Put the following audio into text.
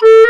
Beep.